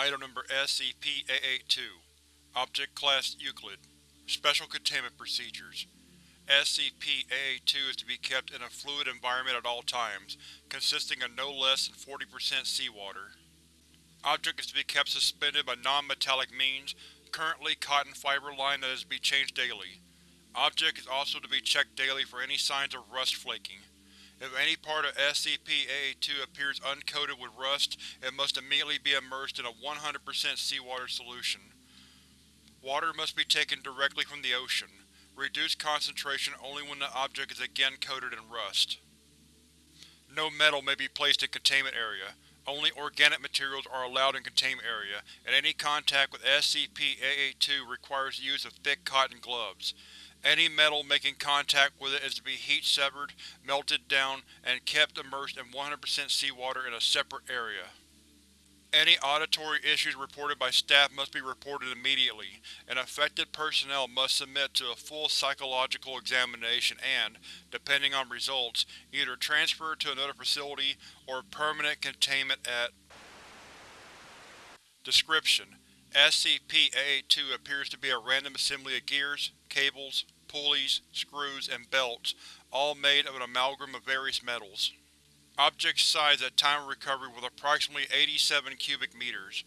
Item Number SCP-882 Object Class Euclid Special Containment Procedures SCP-882 is to be kept in a fluid environment at all times, consisting of no less than 40% seawater. Object is to be kept suspended by non-metallic means, currently cotton fiber line that is to be changed daily. Object is also to be checked daily for any signs of rust flaking. If any part of SCP-882 appears uncoated with rust, it must immediately be immersed in a 100% seawater solution. Water must be taken directly from the ocean. Reduce concentration only when the object is again coated in rust. No metal may be placed in Containment Area. Only organic materials are allowed in Containment Area, and any contact with SCP-882 requires the use of thick cotton gloves. Any metal making contact with it is to be heat-severed, melted down, and kept immersed in 100% seawater in a separate area. Any auditory issues reported by staff must be reported immediately, and affected personnel must submit to a full psychological examination and, depending on results, either transfer to another facility or permanent containment at Description: SCP-882 appears to be a random assembly of gears, cables, pulleys, screws, and belts, all made of an amalgam of various metals. Object size at time of recovery was approximately 87 cubic meters.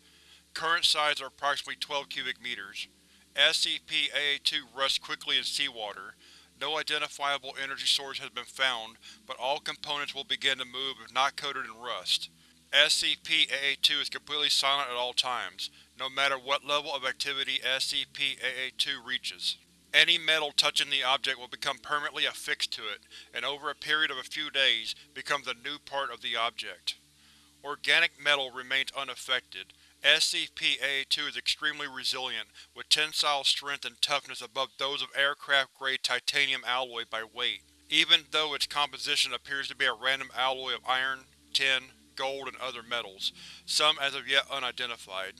Current size are approximately 12 cubic meters. SCP-882 rusts quickly in seawater. No identifiable energy source has been found, but all components will begin to move if not coated in rust. SCP-882 is completely silent at all times, no matter what level of activity SCP-882 reaches. Any metal touching the object will become permanently affixed to it, and over a period of a few days, becomes a new part of the object. Organic metal remains unaffected. SCP-882 is extremely resilient, with tensile strength and toughness above those of aircraft-grade titanium alloy by weight, even though its composition appears to be a random alloy of iron, tin, gold, and other metals, some as of yet unidentified.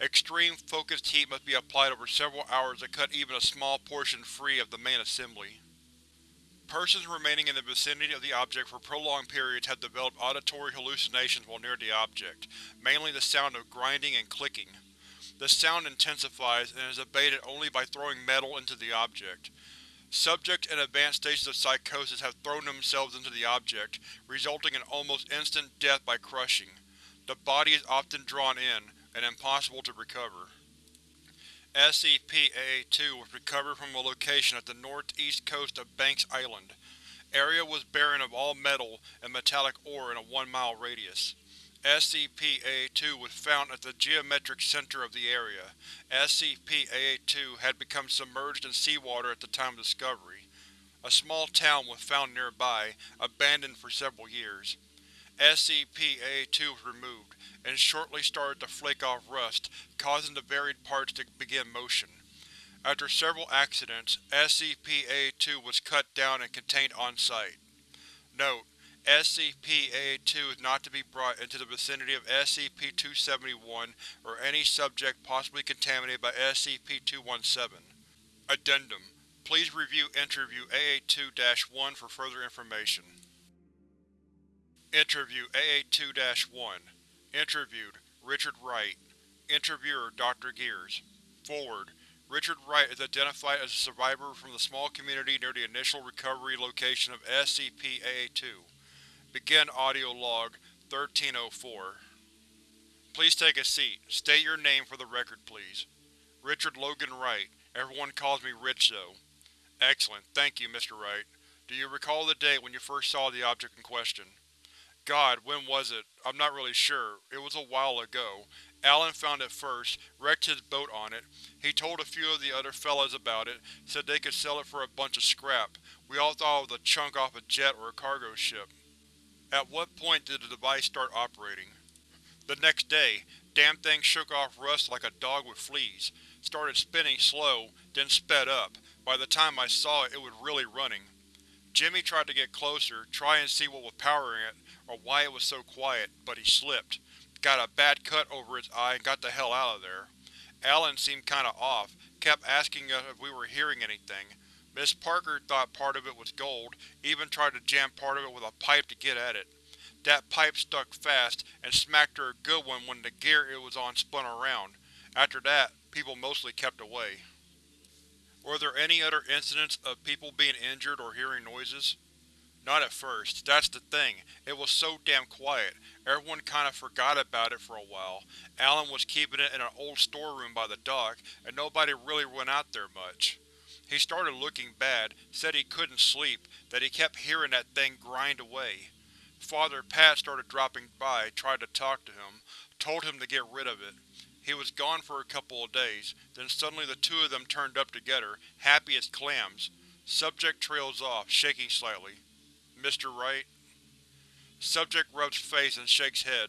Extreme focused heat must be applied over several hours to cut even a small portion free of the main assembly. Persons remaining in the vicinity of the object for prolonged periods have developed auditory hallucinations while near the object, mainly the sound of grinding and clicking. The sound intensifies and is abated only by throwing metal into the object. Subjects in advanced stages of psychosis have thrown themselves into the object, resulting in almost instant death by crushing. The body is often drawn in, and impossible to recover. SCP-882 was recovered from a location at the northeast coast of Banks Island. Area was barren of all metal and metallic ore in a one-mile radius. SCP-882 was found at the geometric center of the area. SCP-882 had become submerged in seawater at the time of discovery. A small town was found nearby, abandoned for several years. SCP-882 was removed, and shortly started to flake off rust, causing the varied parts to begin motion. After several accidents, SCP-882 was cut down and contained on-site. Note: SCP-882 is not to be brought into the vicinity of SCP-271 or any subject possibly contaminated by SCP-217. Addendum: Please review Interview AA2-1 for further information. Interview A82-1 Interviewed: Richard Wright Interviewer: Dr. Gears Foreword: Richard Wright is identified as a survivor from the small community near the initial recovery location of SCP-882. Begin audio log 1304 Please take a seat. State your name for the record, please. Richard Logan Wright. Everyone calls me Rich, though. Excellent. Thank you, Mr. Wright. Do you recall the date when you first saw the object in question? God, when was it? I'm not really sure. It was a while ago. Alan found it first, wrecked his boat on it. He told a few of the other fellas about it, said they could sell it for a bunch of scrap. We all thought it was a chunk off a jet or a cargo ship. At what point did the device start operating? The next day. Damn thing shook off rust like a dog with fleas. Started spinning slow, then sped up. By the time I saw it, it was really running. Jimmy tried to get closer, try and see what was powering it, or why it was so quiet, but he slipped. Got a bad cut over his eye and got the hell out of there. Alan seemed kinda off, kept asking us if we were hearing anything. Miss Parker thought part of it was gold, even tried to jam part of it with a pipe to get at it. That pipe stuck fast and smacked her a good one when the gear it was on spun around. After that, people mostly kept away. Were there any other incidents of people being injured or hearing noises? Not at first. That's the thing. It was so damn quiet. Everyone kinda forgot about it for a while. Alan was keeping it in an old storeroom by the dock, and nobody really went out there much. He started looking bad, said he couldn't sleep, that he kept hearing that thing grind away. Father Pat started dropping by, tried to talk to him, told him to get rid of it. He was gone for a couple of days, then suddenly the two of them turned up together, happy as clams. Subject trails off, shaking slightly. Mr. Wright? Subject rubs face and shakes head.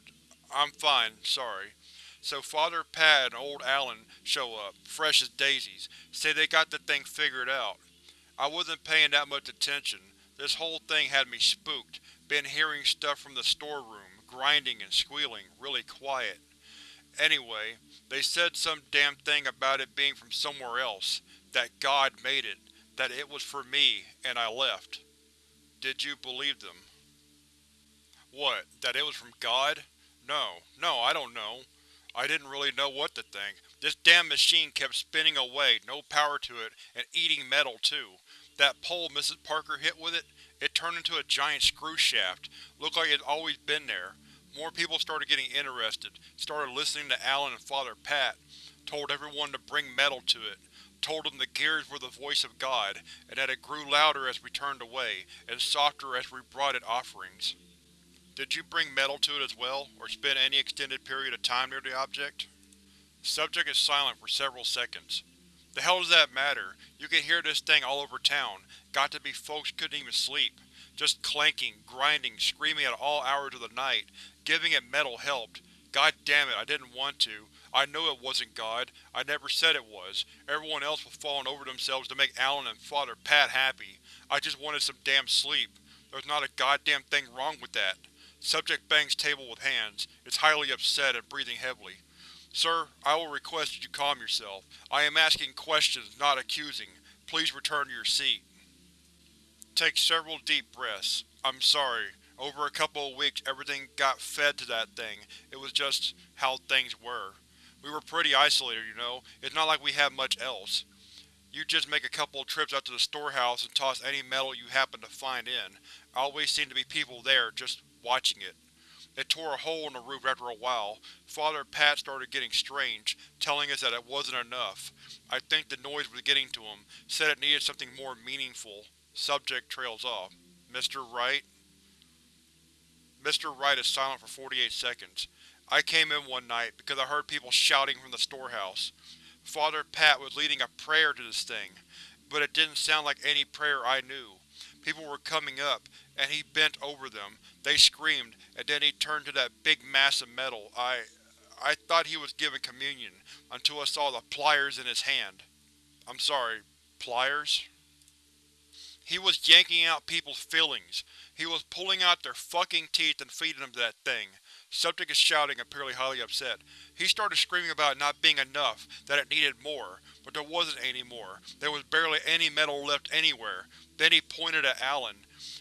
I'm fine, sorry. So Father Pat and old Alan show up, fresh as daisies, say they got the thing figured out. I wasn't paying that much attention. This whole thing had me spooked, been hearing stuff from the storeroom, grinding and squealing, really quiet. Anyway, they said some damn thing about it being from somewhere else, that God made it, that it was for me, and I left. Did you believe them? What, that it was from God? No, no, I don't know. I didn't really know what to think. This damn machine kept spinning away, no power to it, and eating metal too. That pole Mrs. Parker hit with it, it turned into a giant screw shaft. Looked like it had always been there. More people started getting interested, started listening to Alan and Father Pat, told everyone to bring metal to it, told them the gears were the voice of God, and that it grew louder as we turned away, and softer as we brought it offerings. Did you bring metal to it as well, or spend any extended period of time near the object? Subject is silent for several seconds. The hell does that matter? You can hear this thing all over town. Got to be folks couldn't even sleep. Just clanking, grinding, screaming at all hours of the night. Giving it metal helped. God damn it, I didn't want to. I know it wasn't God. I never said it was. Everyone else was falling over themselves to make Alan and Father Pat happy. I just wanted some damn sleep. There's not a goddamn thing wrong with that. Subject bangs table with hands, is highly upset and breathing heavily. Sir, I will request that you calm yourself. I am asking questions, not accusing. Please return to your seat. Take several deep breaths. I'm sorry. Over a couple of weeks everything got fed to that thing. It was just how things were. We were pretty isolated, you know. It's not like we had much else. You just make a couple of trips out to the storehouse and toss any metal you happen to find in. Always seem to be people there, just watching it. It tore a hole in the roof after a while. Father Pat started getting strange, telling us that it wasn't enough. I think the noise was getting to him, said it needed something more meaningful. Subject trails off. Mr. Wright? Mr. Wright is silent for 48 seconds. I came in one night because I heard people shouting from the storehouse. Father Pat was leading a prayer to this thing, but it didn't sound like any prayer I knew. People were coming up, and he bent over them. They screamed, and then he turned to that big mass of metal. I… I thought he was giving communion, until I saw the pliers in his hand. I'm sorry, pliers? He was yanking out people's fillings. He was pulling out their fucking teeth and feeding them to that thing. Subject is shouting, apparently highly upset. He started screaming about it not being enough, that it needed more, but there wasn't any more. There was barely any metal left anywhere. Then he pointed at Alan.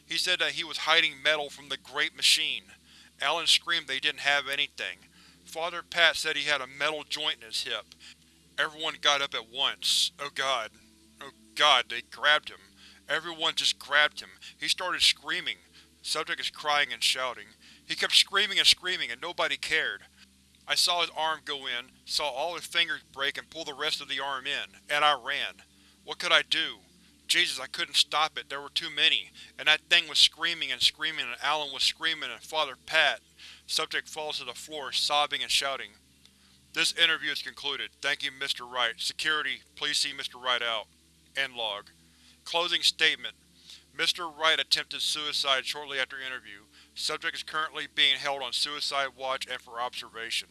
He said that he was hiding metal from the Great Machine. Alan screamed they didn't have anything. Father Pat said he had a metal joint in his hip. Everyone got up at once. Oh god. Oh god, they grabbed him. Everyone just grabbed him. He started screaming. Subject is crying and shouting. He kept screaming and screaming, and nobody cared. I saw his arm go in, saw all his fingers break and pull the rest of the arm in, and I ran. What could I do? Jesus, I couldn't stop it, there were too many, and that thing was screaming and screaming and Alan was screaming and Father Pat. Subject falls to the floor, sobbing and shouting. This interview is concluded. Thank you, Mr. Wright. Security, please see Mr. Wright out. End log. Closing statement. Mr. Wright attempted suicide shortly after interview. Subject is currently being held on suicide watch and for observation.